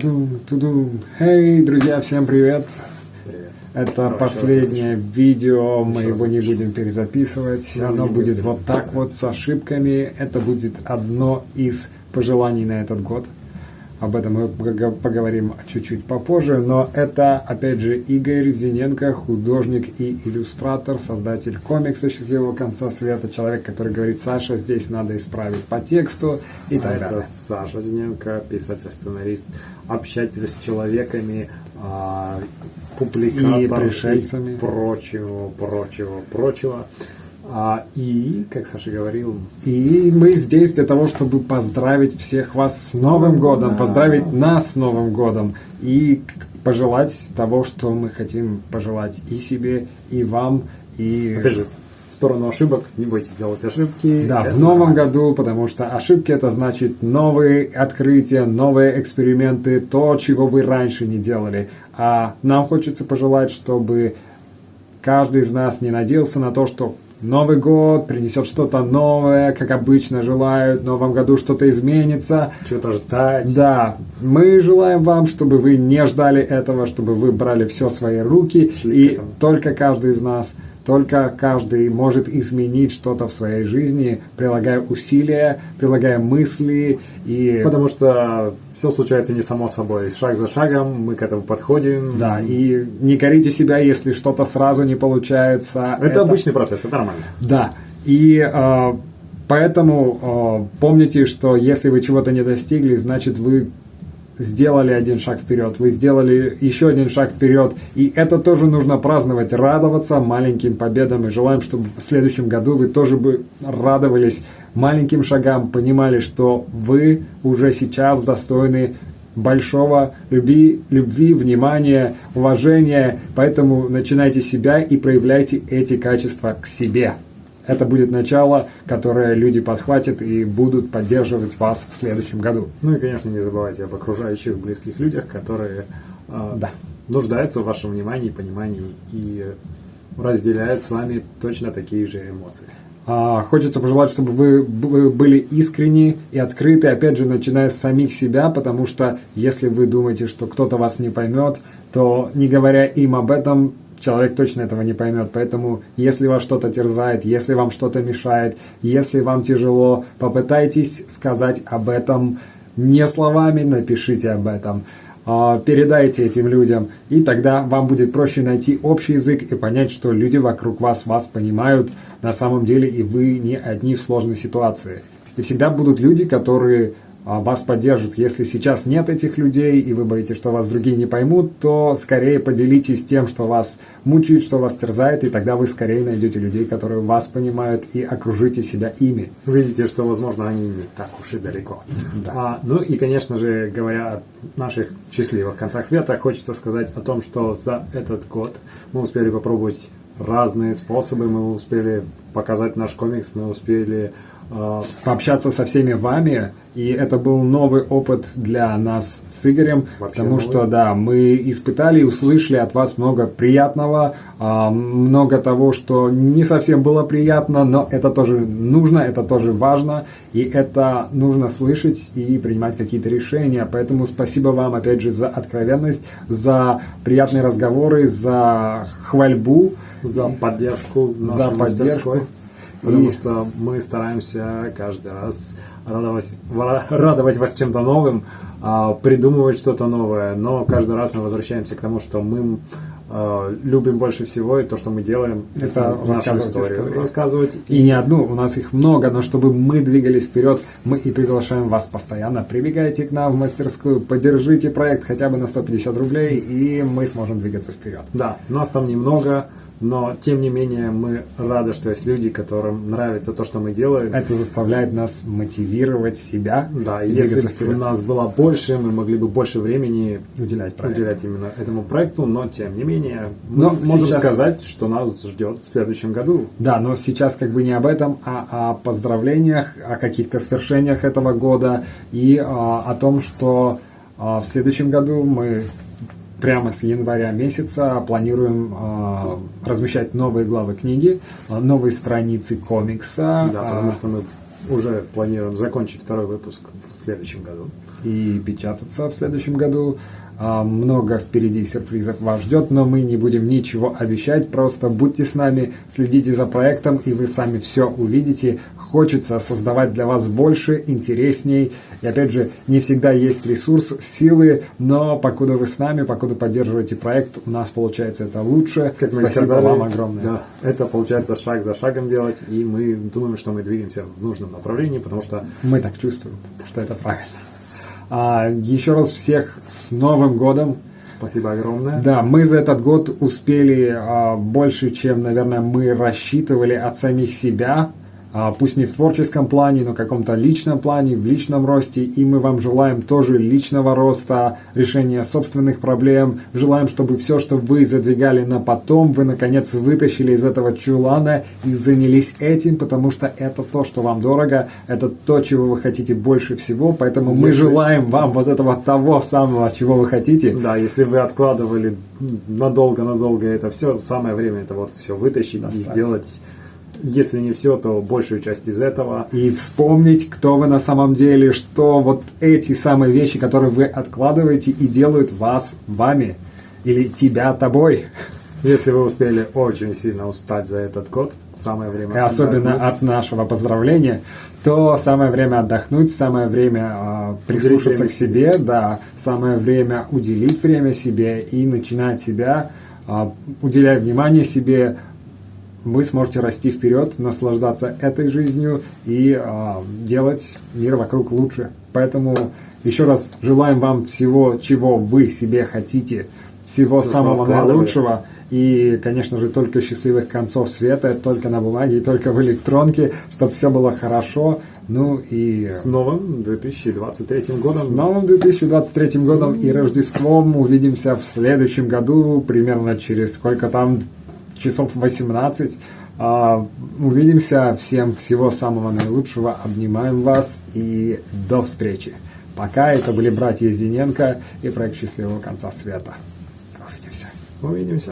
Тудум, тудум. Эй, друзья, всем привет! Привет. Это Хорошо, последнее видео, мы Еще его не будем перезаписывать. Да, Оно будет вот так вот с ошибками. Это будет одно из пожеланий на этот год. Об этом мы пог- поговорим чуть-чуть попозже. Но это, опять же, Игорь Зиненко, художник и иллюстратор, создатель комикса «Счастливого конца света». Человек, который говорит, Саша, здесь надо исправить по тексту и так Это далее. Саша Зиненко, писатель-сценарист, общатель с человеками, а, публикатор И пришельцами. и прочего, прочего, прочего. А, и, как Саша говорил, И мы здесь для того, чтобы поздравить всех вас с Новым годом, Да. поздравить нас с Новым годом и пожелать того, что мы хотим пожелать и себе, и вам, и опять же, в сторону ошибок, не бойтесь делать ошибки. да, в новом нормально. году, потому что ошибки это значит новые открытия, новые эксперименты, то, чего вы раньше не делали. А нам хочется пожелать, чтобы каждый из нас не надеялся на то, что Новый год принесет что-то новое, как обычно желают, в новом году что-то изменится. Что-то ждать. Да, мы желаем вам, чтобы вы не ждали этого, чтобы вы брали все свои руки, Шли и только каждый из нас, только каждый может изменить что-то в своей жизни, прилагая усилия, прилагая мысли и... Потому что все случается не само собой. Шаг за шагом мы к этому подходим. Да, и не корите себя, если что-то сразу не получается. Это, обычный процесс, это нормально. Да, и э, поэтому э, помните, что если вы чего-то не достигли, значит вы сделали один шаг вперед, вы сделали еще один шаг вперед, и это тоже нужно праздновать, радоваться маленьким победам, и желаем, чтобы в следующем году вы тоже бы радовались маленьким шагам, понимали, что вы уже сейчас достойны большого любви, любви, внимания, уважения, поэтому начинайте себя и проявляйте эти качества к себе. Это будет начало, которое люди подхватят и будут поддерживать вас в следующем году. Ну и, конечно, не забывайте об окружающих близких людях, которые э, Да. нуждаются в вашем внимании, понимании и разделяют с вами точно такие же эмоции. А, Хочется пожелать, чтобы вы были искренни и открыты, опять же, начиная с самих себя, потому что если вы думаете, что кто-то вас не поймет, то не говоря им об этом, человек точно этого не поймет. Поэтому, если вас что-то терзает, если вам что-то мешает, если вам тяжело, попытайтесь сказать об этом не словами, напишите об этом. А, передайте этим людям, и тогда вам будет проще найти общий язык и понять, что люди вокруг вас вас понимают на самом деле, и вы не одни в сложной ситуации. И всегда будут люди, которые вас поддержат. Если сейчас нет этих людей, и вы боитесь, что вас другие не поймут, то скорее поделитесь тем, что вас мучает, что вас терзает, и тогда вы скорее найдете людей, которые вас понимают, и окружите себя ими. Видите, что, возможно, они не так уж и далеко. А, ну и, конечно же, говоря о наших счастливых концах света, хочется сказать о том, что за этот год мы успели попробовать разные способы, мы успели показать наш комикс, мы успели пообщаться со всеми вами, и это был новый опыт для нас с Игорем, Вообще потому новый. что, да, мы испытали и услышали от вас много приятного, а, много того, что не совсем было приятно, но это тоже нужно, это тоже важно, и это нужно слышать и принимать какие-то решения, поэтому спасибо вам, опять же, за откровенность, за приятные разговоры, за хвальбу, за поддержку За поддержку. мастерской, Потому И- что мы стараемся каждый раз радовать, ва- радовать вас чем-то новым, а, придумывать что-то новое. Но каждый раз мы возвращаемся к тому, что мы а, любим больше всего, и то, что мы делаем, Это нашу историю. истории. Рассказывать И не одну, у нас их много, но чтобы мы двигались вперед, мы и приглашаем вас постоянно. Прибегайте к нам в мастерскую, поддержите проект хотя бы на 150 рублей, и мы сможем двигаться вперед. Да, нас там немного, но тем не менее мы рады, что есть люди, которым нравится то, что мы делаем. Это заставляет нас мотивировать себя Да, и если бы у нас было больше, мы могли бы больше времени Уделять проекту. уделять именно этому проекту, но тем не менее мы Но можем сейчас- сказать, что нас ждет в следующем году. Да, но сейчас как бы не об этом, а о поздравлениях, о каких-то свершениях этого года и а, о том, что а, в следующем году мы прямо с января месяца планируем а, размещать новые главы книги, а, новые страницы комикса. Да, а, потому что мы уже планируем закончить второй выпуск в следующем году. И печататься в следующем году. А, много впереди сюрпризов вас ждет, но мы не будем ничего обещать. Просто будьте с нами, следите за проектом, и вы сами все увидите. Хочется создавать для вас больше, интересней. И опять же, не всегда есть ресурс, силы, но покуда вы с нами, покуда поддерживаете проект, у нас получается это лучше. Как мы Спасибо сказали, вам огромное. Да, это получается шаг за шагом делать, и мы думаем, что мы двигаемся в нужном направлении, потому что Мы так чувствуем, что это правильно. А, еще раз всех с Новым годом! спасибо огромное. Да, мы за этот год успели а, больше, чем, наверное, мы рассчитывали от самих себя. А, пусть не в творческом плане, но в каком-то личном плане, в личном росте. И мы вам желаем тоже личного роста, решения собственных проблем. Желаем, чтобы все, что вы задвигали на потом, вы наконец вытащили из этого чулана и занялись этим, потому что это то, что вам дорого, это то, чего вы хотите больше всего. Поэтому мы Если- желаем вам вот этого того самого, чего вы хотите. Да, если вы откладывали надолго-надолго это все, самое время это вот все вытащить и Достать. сделать, если не все, то большую часть из этого. и вспомнить, кто вы на самом деле, что вот эти самые вещи, которые вы откладываете и делают вас вами или тебя тобой. Если вы успели очень сильно устать за этот год, самое время И особенно отдохнуть. от нашего поздравления, то самое время отдохнуть, самое время а, прислушаться к себе, да, самое время уделить время себе и начинать себя, а, уделяя внимание себе, вы сможете расти вперед, наслаждаться этой жизнью и а, делать мир вокруг лучше. Поэтому еще раз желаем вам всего, чего вы себе хотите, всего что самого наилучшего. И, конечно же, только счастливых концов света, только на бумаге и только в электронке, чтобы все было хорошо. Ну и С новым 2023 годом. с новым 2023 годом и Рождеством увидимся в следующем году, примерно через сколько там часов 18. А, увидимся. Всем всего самого наилучшего. Обнимаем вас и до встречи. Пока это были братья Зиненко и проект счастливого конца света. Увидимся. Увидимся.